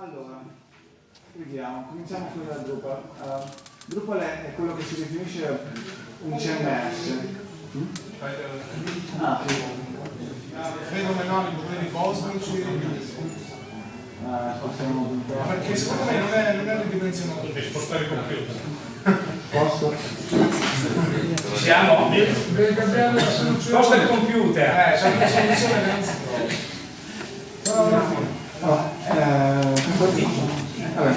Allora, vediamo, cominciamo con la Drupal. Uh, Drupal è, quello che si definisce un CMS. Mm? Ah, sì. Fenomenali problemi cosmici. Ah, possiamo Perché secondo me non è, non è ridimensionato. Devi spostare il computer. Posso? Ci siamo? Deve cambiare la soluzione. Sposta il computer. Eh, c'è una soluzione che non si trova. Però alla Vabbè.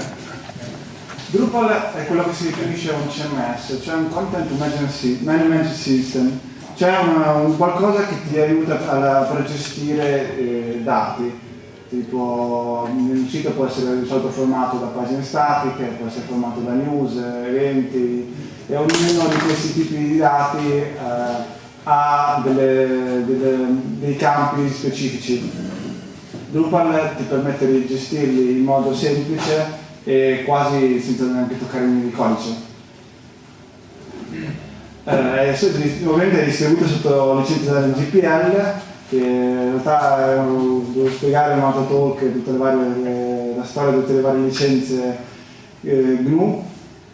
Drupal è quello che si definisce un CMS, cioè un Content Management System, cioè una, un qualcosa che ti aiuta a, gestire eh, dati, tipo un sito può essere di solito formato da pagine statiche, può essere formato da news, eventi e ognuno di questi tipi di dati eh, ha delle, delle, dei campi specifici Drupal ti permette di gestirli in modo semplice e quasi senza neanche toccare il codice. Eh, ovviamente è distribuito sotto licenza del GPL, che in realtà devo spiegare in un talk tutte le varie, la storia di tutte le varie licenze eh, GNU,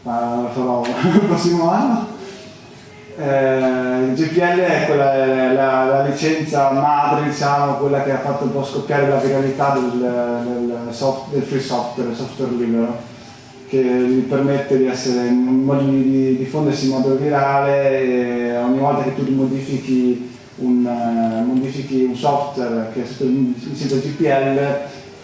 lo farò il prossimo anno. Eh, il GPL è quella, la, la, licenza madre, diciamo, quella che ha fatto un po' scoppiare la viralità del, del, soft, del free software, software libero, che gli permette di, essere, di diffondersi in modo virale e ogni volta che tu modifichi un, uh, modifichi un software che è sotto il licenza GPL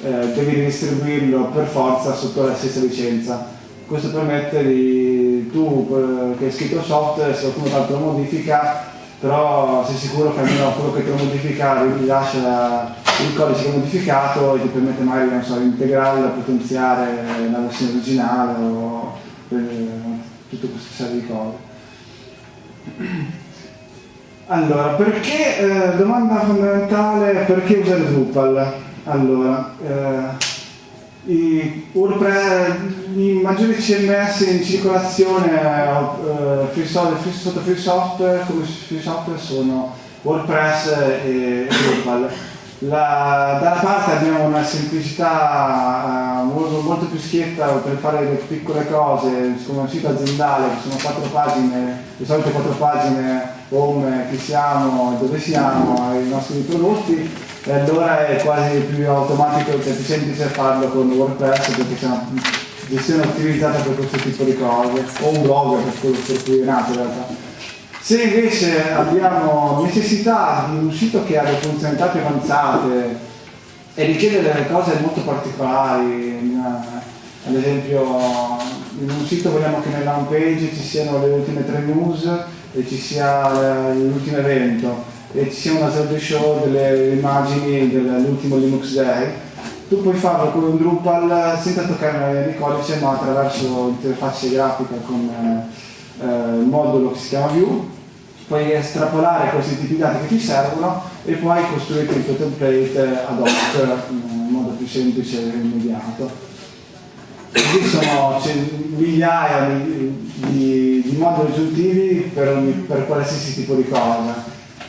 eh, devi ridistribuirlo per forza sotto la stessa licenza. Questo permette di tu che hai scritto software, se qualcuno tanto lo modifica, però sei sicuro che almeno quello che ti lo modifica rilascia il codice modificato e ti permette magari so, di integrare, potenziare la versione originale o tutte queste serie di cose. Allora, perché, eh, domanda fondamentale, perché usare Drupal? Allora, eh, WordPress, i maggiori CMS in circolazione uh, free free, sotto free software, come free software sono WordPress e, e Drupal. La, da una parte abbiamo una semplicità uh, molto, molto, più schietta per fare le piccole cose, come un sito aziendale, che sono quattro pagine, di solito quattro pagine home, chi siamo, dove siamo, i nostri prodotti, e allora è quasi più automatico e più semplice farlo con WordPress perché c'è una gestione ottimizzata per questo tipo di cose, o un blog per quello per cui è nato in realtà. Se invece abbiamo necessità di un sito che ha delle funzionalità più avanzate e richiede delle cose molto particolari, ad esempio in un sito vogliamo che nella home page ci siano le ultime tre news e ci sia l'ultimo evento e ci sia una slideshow delle immagini dell'ultimo Linux Day, tu puoi farlo con un Drupal senza toccare di codice ma attraverso l'interfaccia grafica con eh, il modulo che si chiama View puoi estrapolare questi tipi di dati che ti servono e poi costruire il tuo template ad hoc in modo più semplice e immediato. Così sono migliaia di, di, di, moduli aggiuntivi per, ogni, per qualsiasi tipo di cosa,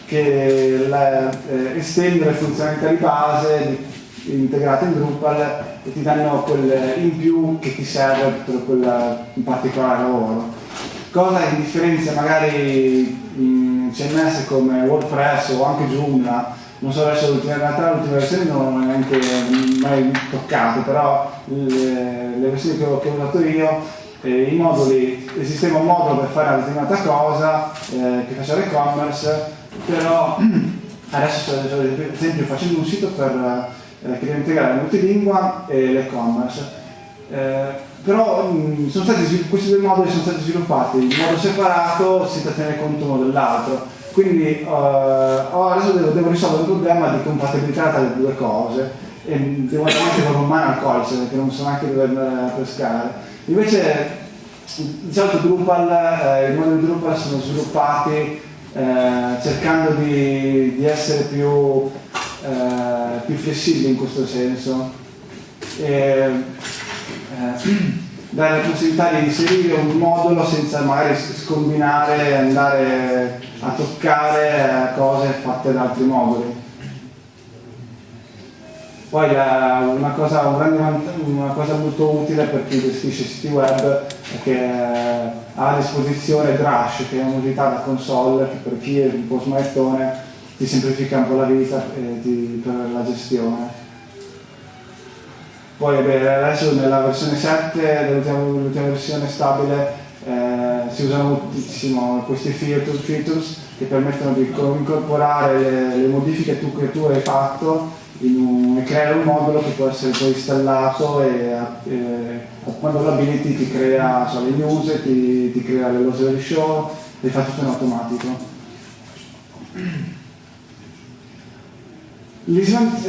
che la, eh, estendere funzionalità di base integrate in Drupal e ti danno quel in più che ti serve per quel particolare lavoro. Cosa che differenzia magari in CMS come WordPress o anche Joomla non so adesso l'ultima realtà l'ultima versione non l'ho neanche mai toccato però le, le versioni che ho, che ho, usato io eh, i moduli esisteva un modulo per fare una determinata cosa eh, che faceva e-commerce però adesso per esempio facendo un sito per, eh, che deve integrare multilingua e l'e-commerce. Eh, però mh, stati, questi due moduli sono stati sviluppati in modo separato senza tenere conto uno dell'altro. Quindi uh, adesso devo, devo, risolvere il problema di compatibilità tra le due cose e devo andare anche con un mano al codice perché non so neanche dove andare a pescare. Invece di solito Drupal, eh, i moduli Drupal sono sviluppati eh, cercando di, di essere più, eh, più flessibili in questo senso e, eh, dare la possibilità di inserire un modulo senza magari scombinare e andare a toccare cose fatte da altri moduli. Poi la, una, cosa, un una, cosa, molto utile per chi gestisce siti web è che eh, ha a disposizione Drush, che è un'unità da console che per chi è un po' smanettone ti semplifica un po' la vita ti, per la gestione. Poi beh, adesso nella versione 7, l'ultima versione stabile, eh, si usano moltissimo questi features che permettono di incorporare le, le modifiche tu, che tu hai fatto e creare un modulo che può essere poi installato e, e quando lo abiliti ti crea so, le news, ti, ti crea le del show e fa tutto in automatico.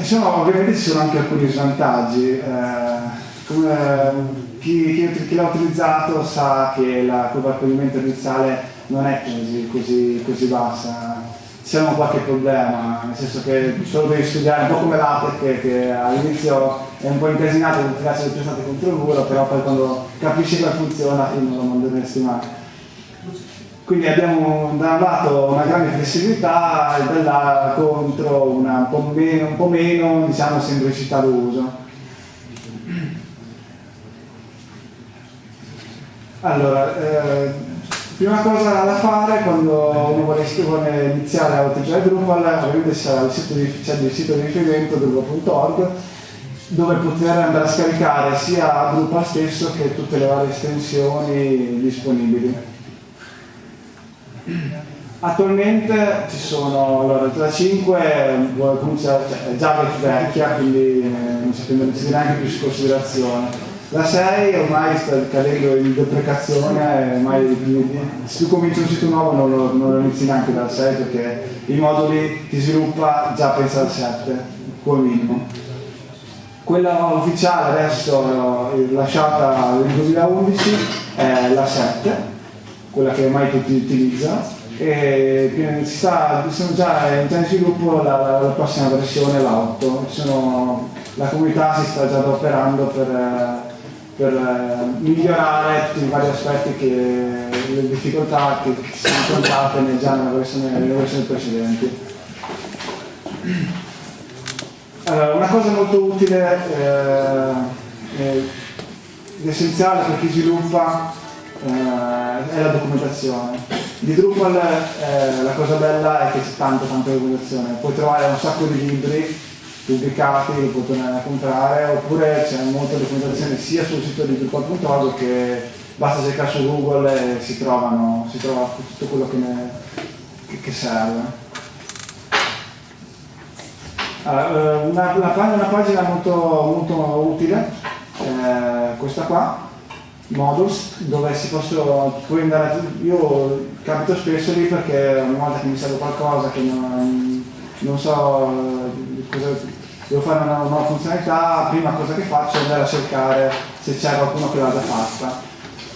Sono, ovviamente ci sono anche alcuni svantaggi. Eh, come, chi, chi, chi l'ha utilizzato sa che la curva di accoglimento iniziale non è così, così, così bassa c'è un qualche problema, nel senso che solo devi studiare un po' come l'ATEC che, all'inizio è un po' incasinato perché tirarsi le prestate contro il muro, però poi quando capisci come funziona non lo manderesti mai. Quindi abbiamo da un lato una grande flessibilità e dall'altro contro una un po' meno, un po meno diciamo, semplicità d'uso. Allora, eh, Prima cosa da fare quando uno vuole, vuole iniziare a utilizzare Drupal, ovviamente c'è il il sito di riferimento drupal.org dove poter andare a scaricare sia Drupal stesso che tutte le varie estensioni disponibili. Attualmente ci sono, allora, la 5 comincia, cioè, è già vecchia, quindi eh, non si prende neanche più in considerazione la 6 ormai sta cadendo in deprecazione, ormai se tu cominci un sito nuovo non lo, non lo inizi neanche dal 6 perché i moduli ti sviluppa già pensa al 7, come minimo. Quella ufficiale adesso lasciata nel 2011 è la 7, quella che ormai tutti utilizzano e sta, sono già, in sviluppo la, la prossima versione, la 8. Sono, la comunità si sta già adoperando per per eh, migliorare tutti i vari aspetti che le difficoltà che si sono incontrate già nelle versioni, nelle versioni precedenti. Allora, una cosa molto utile eh, essenziale per chi sviluppa eh, è la documentazione. Di Drupal eh, la cosa bella è che c'è tanta tanta documentazione, puoi trovare un sacco di libri pubblicati, li potete comprare, oppure c'è molta documentazione sia sul sito di Drupal.org che basta cercare su Google e si, trovano, si trova tutto quello che, ne, che, che serve. Allora, eh, una, una, una, pagina molto, molto utile, eh, questa qua, Modus, dove si possono, puoi andare, io capito spesso lì perché ogni volta che mi serve qualcosa che non, non so eh, cosa, devo fare una nuova funzionalità, prima cosa che faccio è andare a cercare se c'è qualcuno che l'ha già fatta.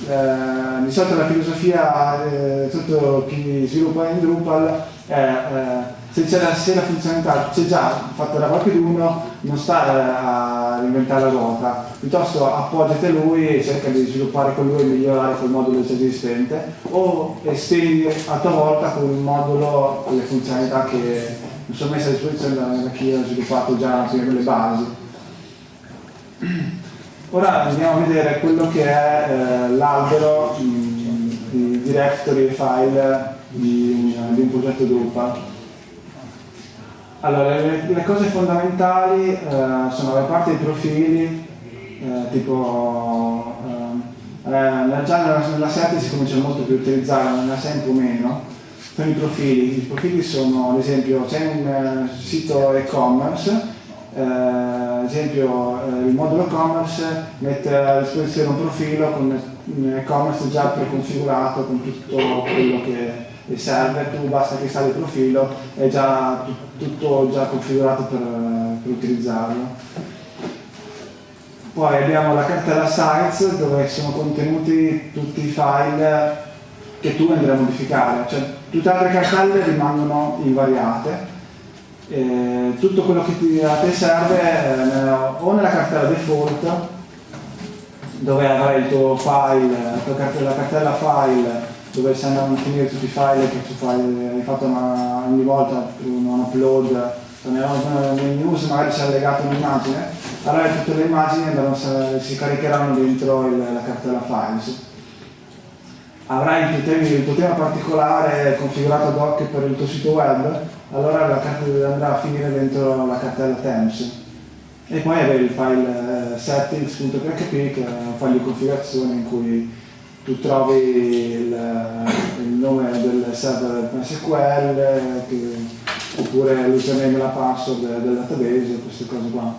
Eh, di solito la filosofia, eh, tutto chi sviluppa in Drupal è eh, se, la, se la funzionalità c'è già fatta da qualcuno, non stare a reinventare la ruota, piuttosto appoggiate lui e cerca di sviluppare con lui e migliorare quel modulo già esistente o estendi a tua volta con un modulo le funzionalità che sono messo a disposizione da, da chi ha sviluppato già le basi. Ora andiamo a vedere quello che è eh, l'albero di directory e file di, di, un progetto Drupal. Allora, le, le cose fondamentali eh, sono la parte dei profili, eh, tipo eh, eh, già nella, nella 7 si comincia molto più a utilizzare, nella 6 un po' meno, sono i profili. I profili sono, ad esempio, c'è un uh, sito e-commerce, uh, ad esempio uh, il modulo e-commerce mette a disposizione un profilo con un e-commerce già preconfigurato con tutto quello che serve, tu basta che installe il profilo, è già tutto già configurato per, per utilizzarlo. Poi abbiamo la cartella sites dove sono contenuti tutti i file che tu andrai a modificare, cioè tutte le altre cartelle rimangono invariate. Eh, tutto quello che ti, a te serve eh, o nella cartella default dove avrai il tuo file, la, cartella, la cartella file dove si andranno a finire tutti i file che tu fai, hai fatto una, ogni volta un upload nei news magari c'è allegato un'immagine, allora tutte le immagini andranno, si caricheranno dentro il, la cartella files. Avrai il tuo, tema, il tema particolare configurato ad hoc per il tuo sito web, allora la cartella andrà a finire dentro la cartella temps. E poi avere il file eh, settings.php che è un file di configurazione in cui tu trovi il, il nome del server MySQL che, oppure l'username e la password del database, queste cose qua.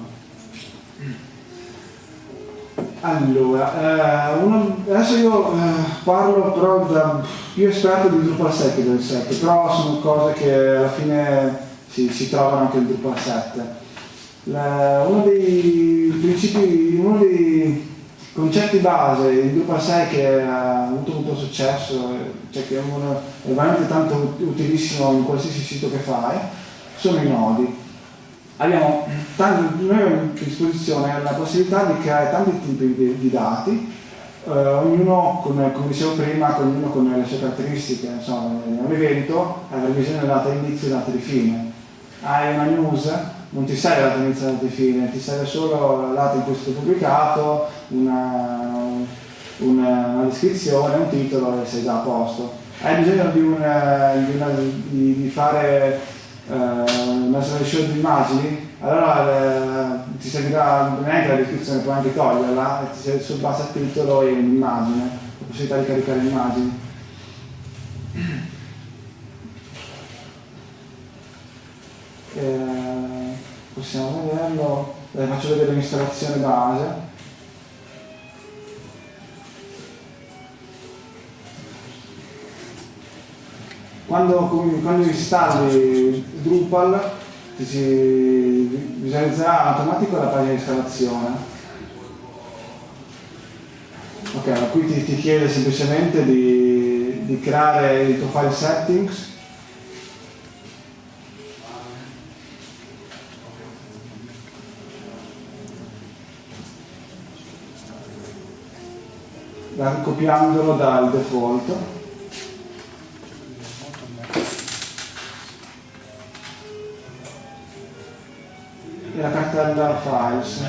Allora, eh, uno, adesso io eh, parlo però da più esperto di Drupal 7 del 7, però sono cose che alla fine si, si trovano anche in Drupal 7. La, uno dei principi, uno dei concetti base in Drupal 6 che ha avuto molto successo, cioè che è, uno, è veramente tanto utilissimo in qualsiasi sito che fai, sono i nodi abbiamo tanti, noi abbiamo a disposizione la possibilità di creare tanti tipi di, di dati, eh, ognuno, come, come, dicevo prima, ognuno con le sue caratteristiche, insomma, un evento ha bisogno della data inizio e data di fine. Hai una news, non ti serve la data inizio e data di fine, ti serve solo la data in cui è stato pubblicato, una, una, una descrizione, un titolo e sei già a posto. Hai bisogno di, di, una, di, di fare eh, una selezione di immagini, allora eh, ti servirà neanche la descrizione, puoi anche toglierla e ti serve sul base al titolo e un'immagine, la possibilità di caricare immagini. Eh, possiamo vederlo, eh, faccio vedere l'installazione base. Quando, quando installi Drupal si visualizzerà automatico la pagina di installazione. Ok, qui ti, ti chiede semplicemente di, di creare il tuo file settings copiandolo dal default e la cartella files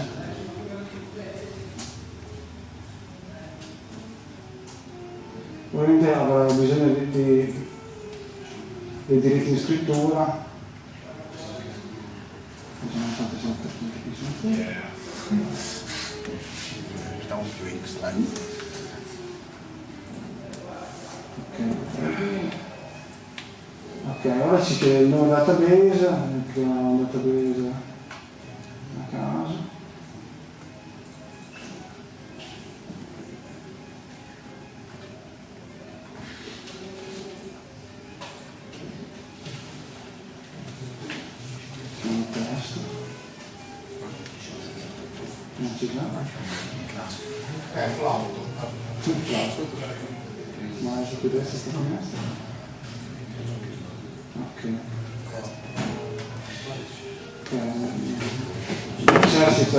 ovviamente avrà bisogno di, di, dei diritti di scrittura Stiamo più extra. Ok, ora ci chiede il nuovo database, un database caso.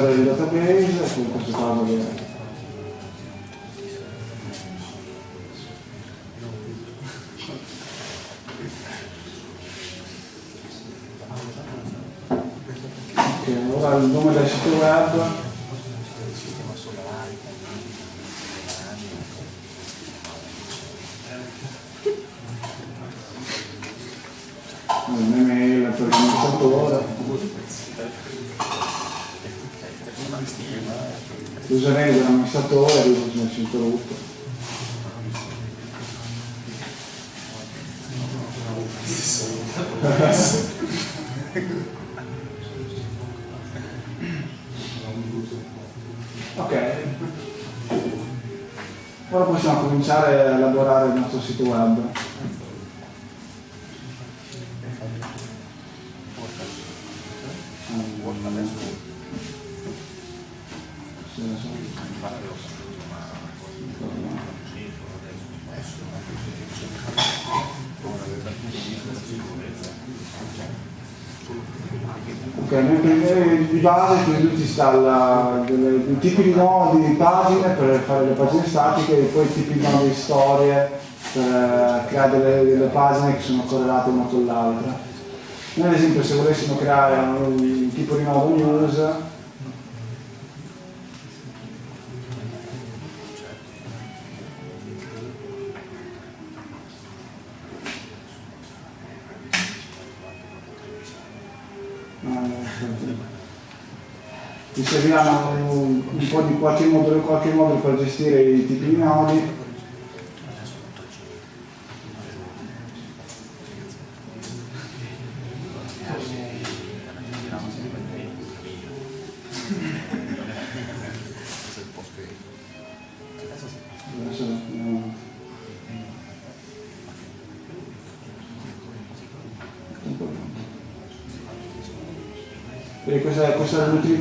Per il database, con questo caso Ok, ora il nome del sito web. Un'email per l'amministratore l'username dell'amministratore e l'username introdotto ok. Ora possiamo cominciare a elaborare il nostro sito web base quindi ti installa dei tipi di nodi di pagine per fare le pagine statiche e poi tipi di nodi di storie per creare delle, delle pagine che sono correlate una con l'altra. Noi ad esempio se volessimo creare un tipo di nodo news, serviranno un, un po' di qualche modulo, qualche modulo per gestire i tipi di nodi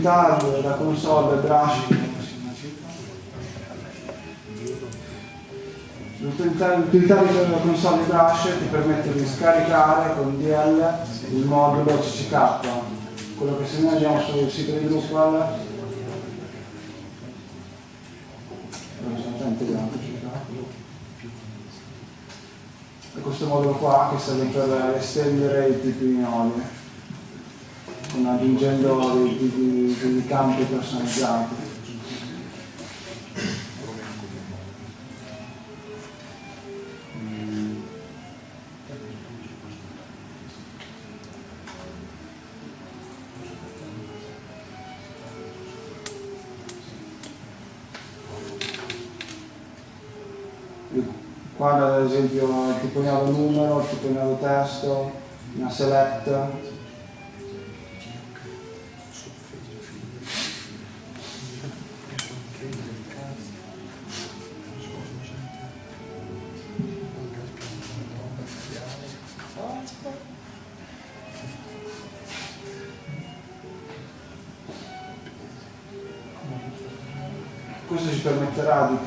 è l'utilità della console brush. L'utilità l'utilità della console brush ti permette di scaricare con DL il modulo CCK, quello che se noi andiamo sul sito di Drupal. E questo modulo qua che serve per estendere i tipi di con aggiungendo dei, dei- dei campi personalizzati. Qua ad esempio il tipo di nodo numero, il tipo di nodo testo, una select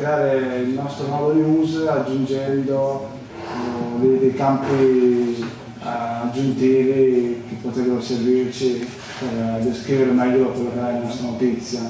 creare il nostro nodo news aggiungendo eh, dei, dei campi eh, aggiuntivi che potrebbero servirci per descrivere meglio quello che è la nostra notizia.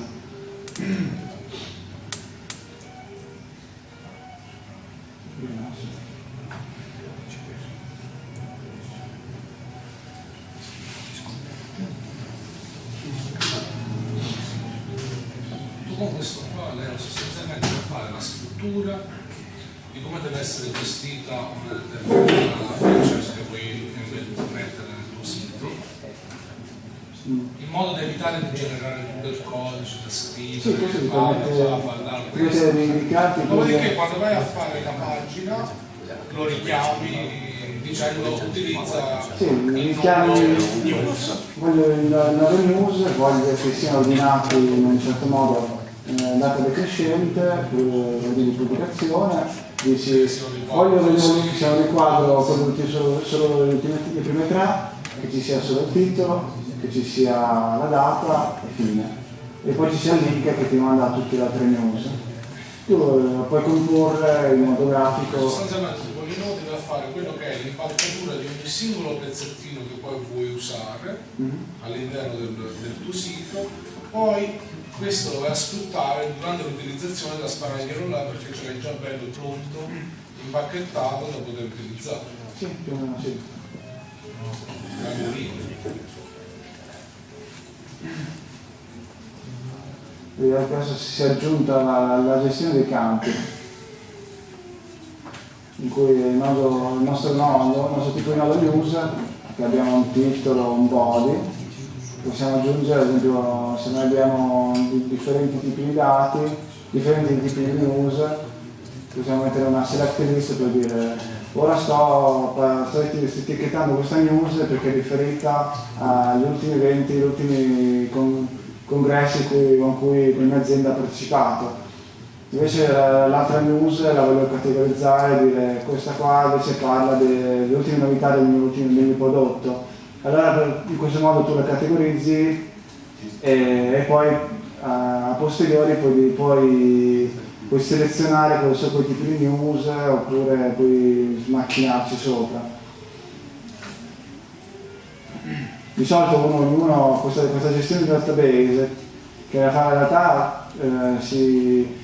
Gestita una determinata feature che vuoi mettere nel tuo sito in modo da evitare di generare tutto il codice da Sì, scrivere, fare, ti questo. indicarti Dopodiché quando vai a fare la pagina lo richiami dicendo utilizza Sì, il news. voglio il nodo news, voglio che siano ordinati in un certo modo eh, data decrescente, eh, di pubblicazione, dici voglio che sia un riquadro con solo, solo le, prime tre, che ci sia solo il titolo, che ci sia la data e fine. E poi ci sia il link che ti manda tutte le altre news. Tu eh, puoi comporre in modo grafico Sostanzialmente con i nodi da fare quello che è l'impalcatura di ogni singolo pezzettino che poi vuoi usare Mhm. all'interno del, del tuo sito, poi questo lo vai a sfruttare durante l'utilizzazione da spararglielo là perché ce l'hai già bello pronto, impacchettato da poter utilizzare. Sì, più o meno sì. Rimango lì. E adesso si è aggiunta la, la gestione dei campi, in cui il, nodo- il nostro nodo, il nostro tipo di nodo news, che abbiamo un titolo, un body, possiamo aggiungere ad esempio se noi abbiamo di- differenti tipi di dati, differenti tipi di news, possiamo mettere una select list per dire ora sto, sto etichettando questa news perché è riferita agli ultimi eventi, agli ultimi con- congressi cui- con cui la mia azienda ha partecipato. Invece l'altra news la voglio categorizzare e dire questa qua invece parla de- delle ultime novità del mio, del mio prodotto. Allora in questo modo tu la categorizzi e, e poi a posteriori puoi, puoi, puoi selezionare quali sono quei tipi di news oppure puoi smacchinarci sopra. Di solito uno, ognuno questa, questa gestione di database che in realtà eh, si,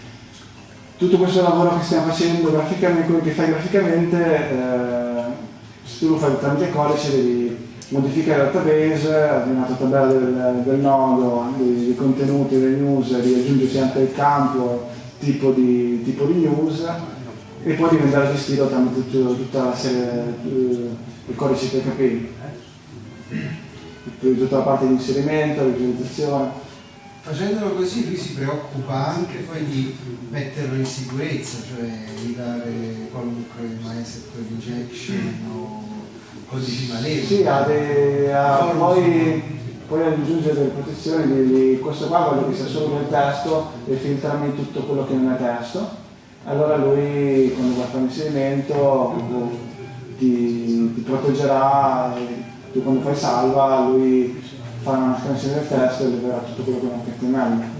tutto questo lavoro che stiamo facendo graficamente, quello che fai graficamente, eh, se tu lo fai tramite codice devi modifica il database, ha una tabella del, del nodo, dei, contenuti dei news, riaggiungersi anche il campo tipo di, tipo di news e poi diventare gestito tramite tutto, tutta la serie di codici PHP, tutta la parte di inserimento, visualizzazione. Facendolo così lui si preoccupa anche poi di metterlo in sicurezza, cioè di dare qualunque MySQL injection o codici malevoli. Sì, ha, dei, ha poi, poi aggiungere delle protezioni, di, questo qua voglio che sia solo del testo e filtrarmi tutto quello che non è testo. Allora lui quando va a fare l'inserimento ti, ti proteggerà, tu quando fai salva lui fa una scansione del testo e leverà tutto quello che non è HTML.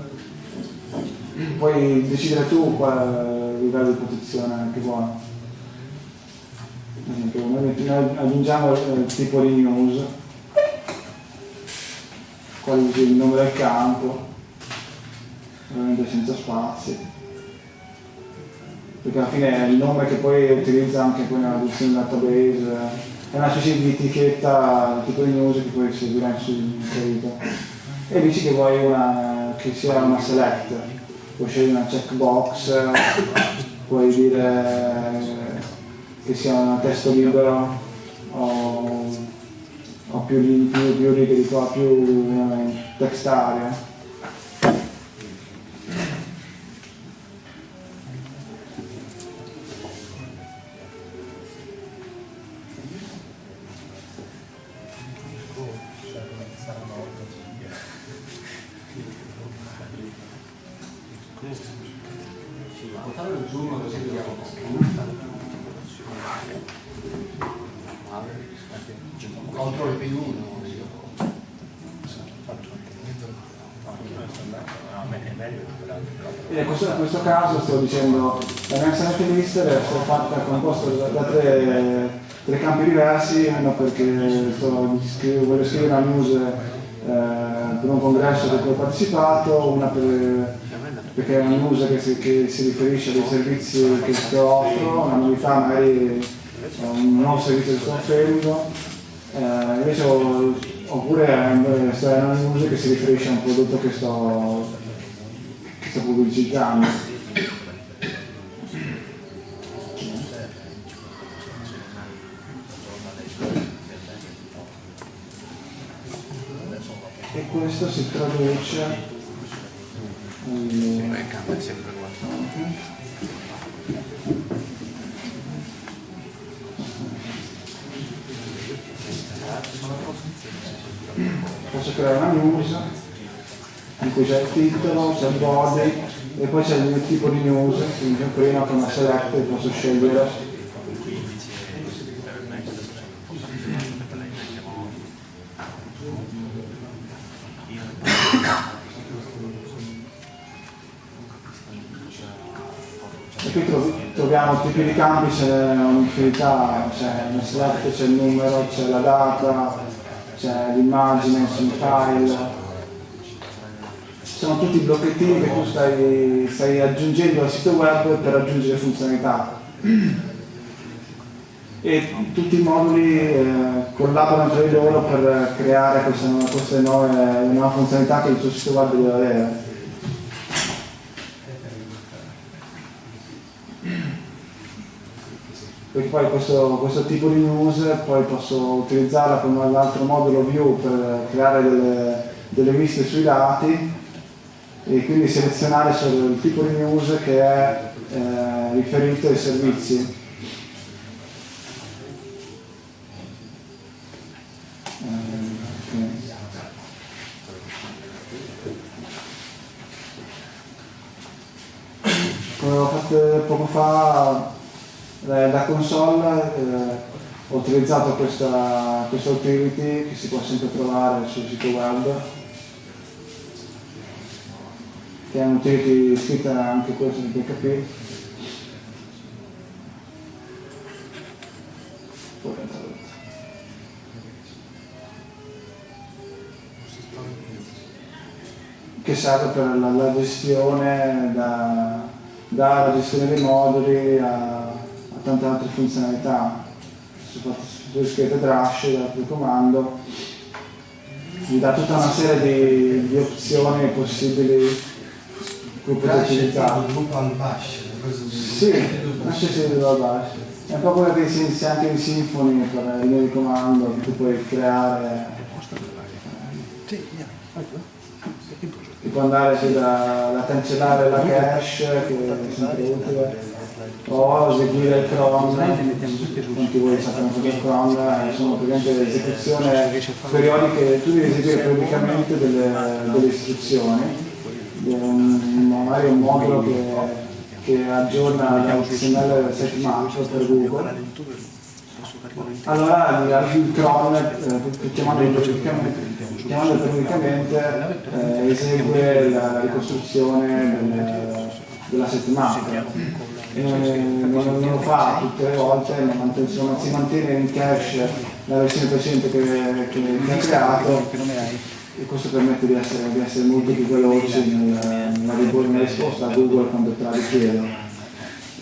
Puoi decidere tu quale livello di protezione che vuoi. Noi aggiungiamo il tipo di news, quale il nome del campo, ovviamente senza spazi, perché alla fine è il nome che poi utilizza anche poi nella gestione database è una specie di etichetta tipo di news che puoi seguire sul sito. E dici che vuoi una, che sia una select. Puoi scegliere una checkbox puoi dire che sia un testo libero o, o più, più, più righe di qua, più uh, text area dicendo la mia select list deve fatta composta da, da tre, tre, campi diversi, uno perché sto, scrivo, voglio scrivere una news eh, per un congresso cui ho partecipato, una per, perché è una news che si, che si riferisce a dei servizi che, che offro, una novità magari un nuovo servizio che sto offrendo, eh, invece ho, oppure è una news che si riferisce a un prodotto che sto, che sto pubblicizzando. questo si traduce in... creare una news in cui c'è il titolo, c'è il body e poi c'è il tipo di news quindi prima con una select posso scegliere. Troviamo tipi di campi, c'è un'infinità, c'è nel select, c'è il numero, c'è la data, c'è l'immagine, il file. Sono tutti blocchettini che tu stai, stai aggiungendo al sito web per aggiungere funzionalità. E tutti i moduli eh, collaborano tra di loro per creare queste nuove, nuove funzionalità che il tuo sito web deve avere. Perché poi questo, questo, tipo di news poi posso utilizzarla come l'altro modulo view per creare delle, delle viste sui dati e quindi selezionare solo il tipo di news che è eh, riferito ai servizi. Come ho fatto poco fa da console eh, ho utilizzato questa, questa utility che si può sempre trovare sul sito web che è un'utility scritta anche questa di PHP che serve per la, la gestione da, dalla gestione dei moduli a tante altre funzionalità. se scrivete Drush dal comando vi dà tutta una serie di, di opzioni possibili che potete utilizzare. Bash, Sì, nasce sì da basso. È un po' quello che si inizia anche in Symfony per il mio di comando, che tu puoi creare. Ti può andare da, da cancellare la cache, che è sempre utile, o eseguire il cron, quanti voi sappiamo è il cron, eh, sono praticamente esecuzioni periodiche, tu devi eseguire periodicamente delle, delle istruzioni, magari un modulo che, che aggiorna l'HTML settimanale per Google. Allora il cron, eh, chiamando periodicamente, eh, esegue la ricostruzione del- della settimana. E non, non- non lo fa tutte le volte, insomma, si mantiene in cache la versione precedente che, che- che ha creato e questo permette di essere, di essere molto più veloci nel- nella, nella risposta a Google quando te la richiedono.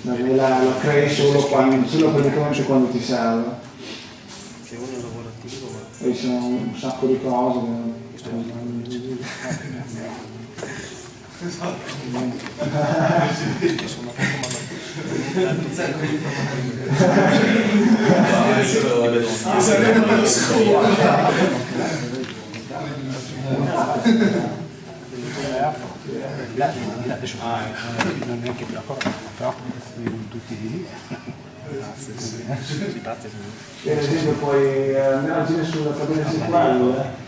Perché La, la crei solo, quando, solo praticamente quando ti serve. E ci sono un sacco di cose. non neanche più accorto, però tutti lì. Per esempio puoi eh, andare a agire sulla tabella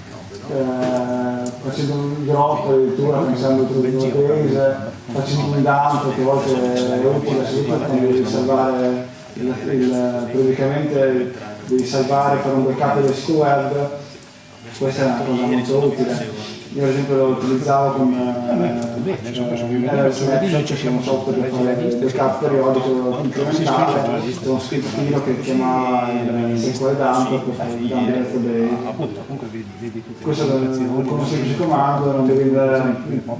eh, facendo un drop addirittura pensando tra due database, facendo un dump che a volte è utile soprattutto devi salvare il, il, periodicamente devi salvare fare un backup del sito questa è una cosa molto utile. Io ad esempio lo utilizzavo con Snapchat, che è un software per fare il backup periodico incrementale, con uno scriptino che chiamava il SQL dump per fare il dump database. Questo con un semplice comando non devi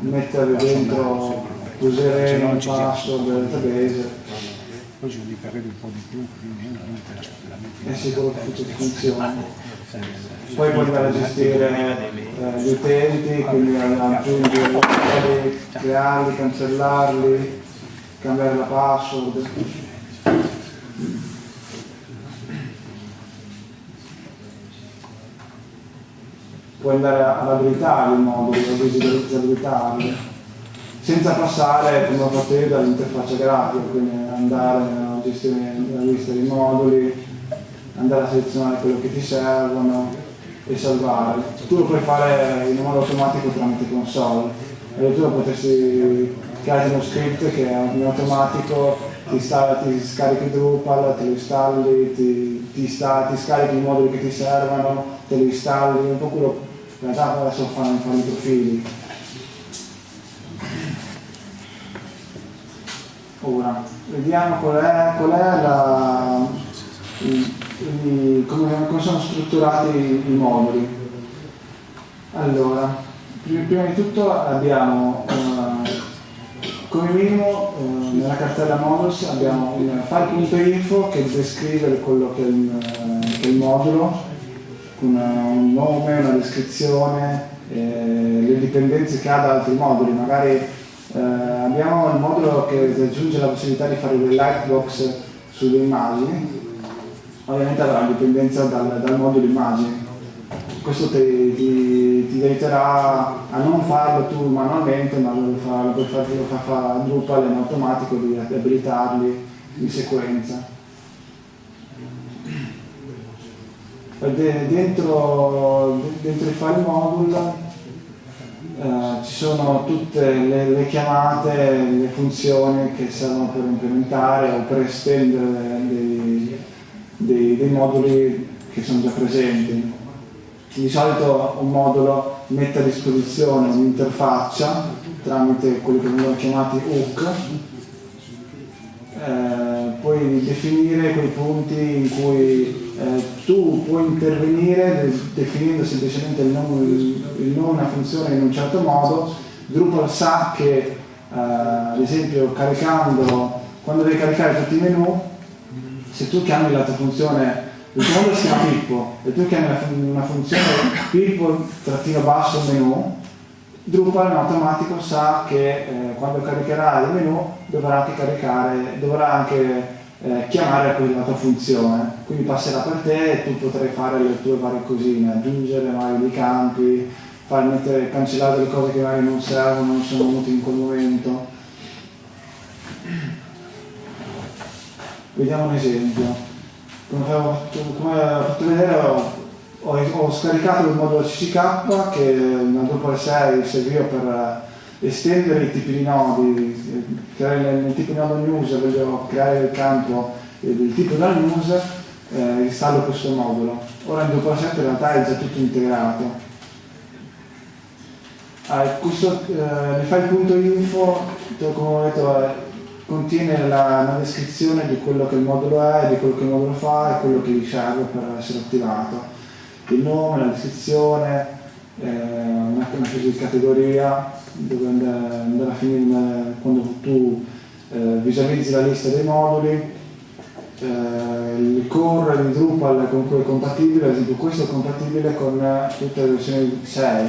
mettere dentro usare un password del database Poi ci devi perdere un po' di più, o meno, non te la metti è sicuro che tutto funzioni. Poi puoi andare a gestire eh, gli utenti, quindi aggiungere loro, crearli, cancellarli, cambiare la password. Puoi andare ad abilitare il modulo, a visualizzabilitarli, senza passare, come ho fatto dall'interfaccia grafica, quindi andare a gestire la lista dei moduli, andare a selezionare quello che ti servono e salvare. Tu lo puoi fare in modo automatico tramite console. Addirittura potresti creare uno script che in automatico ti, sta, ti scarichi Drupal, te lo installi, ti, ti, sta, ti scarichi i moduli che ti servono, te li installi, un po' quello in realtà adesso fanno, i profili. Ora, vediamo qual è, qual è la, i- i- come, come sono strutturati i, moduli. Allora, prima, prima di tutto abbiamo eh, come minimo eh, nella cartella models abbiamo un file.info che descrive quello che è il, eh, che è il modulo con un nome, una descrizione, eh, le dipendenze che ha da altri moduli. Magari eh, abbiamo il modulo che aggiunge la possibilità di fare delle lightbox sulle immagini, ovviamente avrà dipendenza dal, dal modulo immagini. Questo ti, ti- ti aiuterà a non farlo tu manualmente, ma lo fa, lo puoi fare, lo fa, fa Drupal in automatico di abilitarli in sequenza. Dentro, dentro il file module eh, ci sono tutte le, le chiamate, le funzioni che servono per implementare o per estendere dei, dei- dei moduli che sono già presenti. Di solito un modulo mette a disposizione un'interfaccia tramite quelli che vengono chiamati hook eh, puoi definire quei punti in cui eh, tu puoi intervenire de- definendo semplicemente il nome, il nome una funzione in un certo modo, Drupal sa che eh, ad esempio caricando, quando devi caricare tutti i menu, se tu chiami la tua funzione il tuo modulo si chiama Pippo e tu chiami una, fun- una funzione Pippo trattino basso menu, Drupal in automatico sa che eh, quando caricherà il menu dovrà caricare, dovrà anche eh, chiamare poi la tua funzione, quindi passerà per te e tu potrai fare le tue varie cosine, aggiungere magari dei campi, far mettere, cancellare delle cose che magari non servono, non sono venute in quel momento. Vediamo un esempio. Come, avevo- come ho fatto vedere ho, ho- ho scaricato il modulo CCK che nel Drupal 6 serviva per eh, estendere i tipi di nodi, eh, nel, nel tipo di nodo news, voglio creare il campo eh, del tipo da news, eh, installo questo modulo. Ora Drupal 7 in realtà è già tutto integrato. Ah, questo, eh, file.info, come ho detto, eh, contiene la, una descrizione di quello che il modulo è, di quello che il modulo fa e quello che gli serve per essere attivato. Il nome, la descrizione, eh, una, una specie di categoria dove andare, a finire in- quando tu eh, visualizzi la lista dei moduli, eh, il core di Drupal con cui è compatibile, ad esempio questo è compatibile con tutte le versioni 6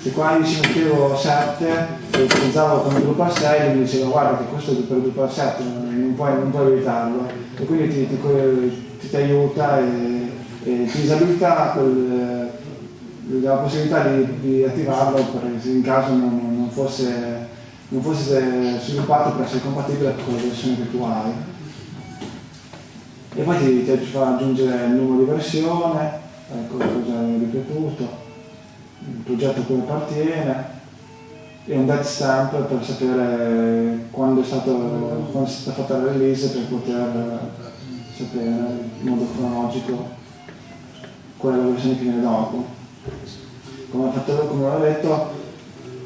se qua io ci mettevo 7 e utilizzavo come Drupal 6 lui mi diceva guarda che questo è per Drupal 7 non puoi, non puoi evitarlo. E quindi ti, ti, ti- ti aiuta e, e ti disabilita quel- la possibilità di, di attivarlo per, in caso non, non fosse, non fosse sviluppato per essere compatibile con la versione che tu hai e poi ti, ti fa aggiungere il numero di versione ecco l'ho già ripetuto il progetto a cui appartiene e un dead stamp per sapere quando è, stato, quando è stata fatta la release per poter sapere in modo cronologico qual è la versione che viene dopo. Come fatto, come ho detto,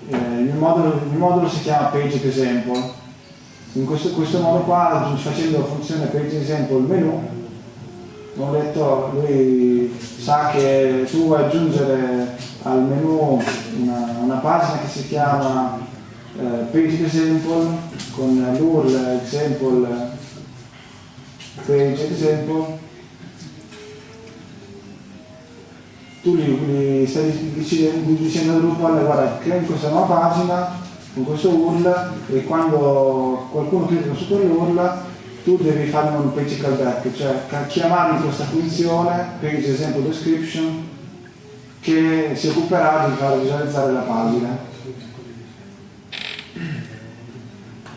eh, il, mio modulo, il mio modulo si chiama page example. In questo, questo modo qua, facendo la funzione page example menu, ho detto, lui sa che tu vuoi aggiungere al menu una, una pagina che si chiama eh, page example con l'URL example page example tu gli, gli stai dicendo, al Drupal guarda crei questa nuova pagina con questo URL e quando qualcuno clicca su quell'URL tu devi fare un page callback, cioè chiamarmi questa funzione, page esempio description, che si occuperà di far visualizzare la pagina.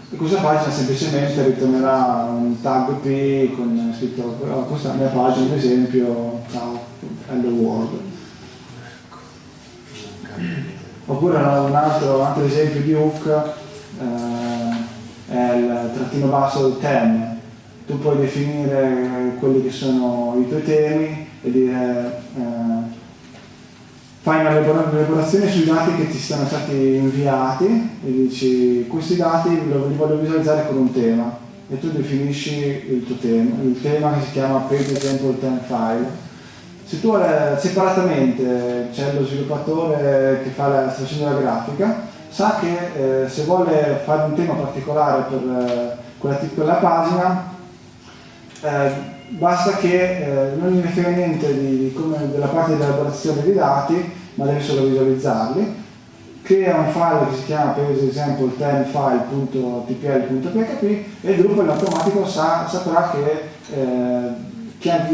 E questa pagina semplicemente ritornerà un tag P con scritto "Oh, questa è la mia pagina, ad esempio, ciao, hello world. Oppure un altro, un altro esempio di hook eh, è il trattino basso del tem. Tu puoi definire quelli che sono i tuoi temi e dire eh, fai una elabora- elaborazione sui dati che ti sono stati inviati e dici questi dati li voglio visualizzare con un tema e tu definisci il tuo tema, il tema che si chiama page example theme file. Se tu separatamente c'è lo sviluppatore che fa la, sta facendo la grafica, sa che eh, se vuole fare un tema particolare per eh, quella, quella pagina, eh, basta che eh, non gliene frega niente di, di della parte di elaborazione dei dati, ma deve solo visualizzarli, crea un file che si chiama per esempio temfile.tpl.php e il gruppo in automatico sa- saprà che eh,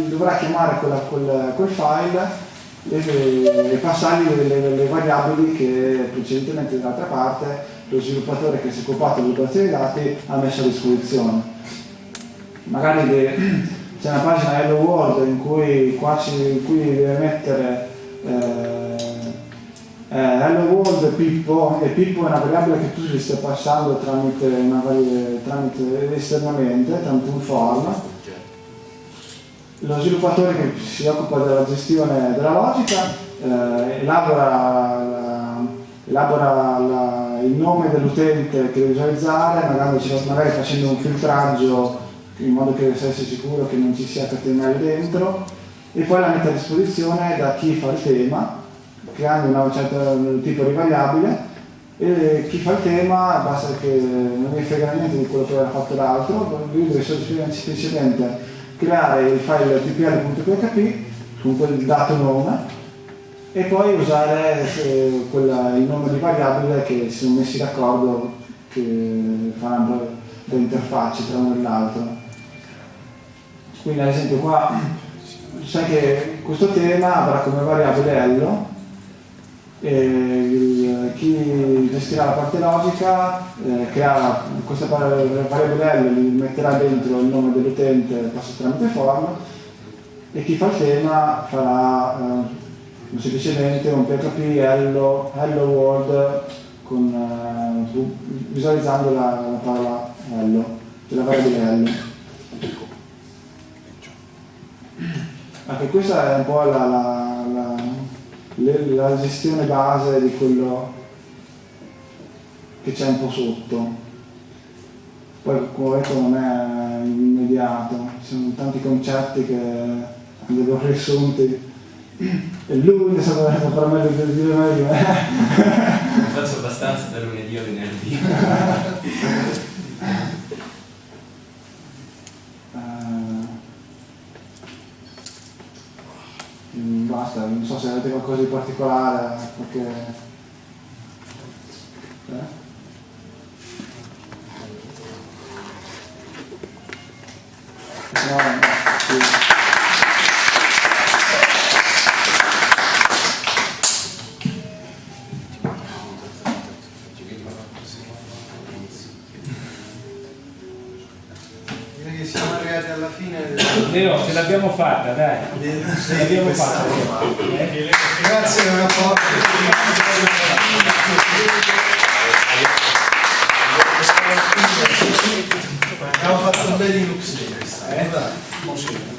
dovrà chiamare quella- quel, quel file e, e passargli le, le- le variabili che precedentemente dall'altra parte lo sviluppatore che si è occupato dell'elaborazione dei dati ha messo a disposizione. Magari c'è una pagina Hello World in cui, qua ci, in cui deve mettere eh, eh, Hello World Pippo e Pippo è una variabile che tu gli stai passando tramite, una vari- tramite esternamente, tramite un form lo sviluppatore che si occupa della gestione della logica eh, elabora, la- elabora la- il nome dell'utente che deve visualizzare, magari, magari facendo un filtraggio in modo che si sia sicuro che non ci sia HTML dentro e poi la mette a disposizione da chi fa il tema creando un certo tipo di variabile e chi fa il tema basta che non gli frega niente di quello che aveva fatto l'altro lui deve semplicemente creare il file tpl.php con quel dato nome e poi usare eh, quella- il nome di variabile che si sono messi d'accordo che faranno le interfacce tra uno e l'altro. Quindi ad esempio qua sai che questo tema avrà come variabile hello e il- chi gestirà la parte logica eh, creerà questa variabile gli metterà dentro il nome dell'utente passato tramite form e chi fa il tema farà eh, semplicemente un PHP hello, hello world con, eh, visualizzando la, la parola hello, cioè la variabile hello. Anche questa è un po' la, la- la- gestione base di quello che c'è un po' sotto. Poi come ho detto non è immediato, ci sono tanti concetti che andrebbero riassunti. E lui ne saprà saprà meglio di dire meglio me. Faccio abbastanza da lunedì a venerdì. Eh, mm, basta, non so se avete qualcosa di particolare, perché... Eh? No, ce l'abbiamo fatta, dai. Ce l'abbiamo fatta. Eh? Grazie il rapporto. Abbiamo fatto un bel Linux. Eh?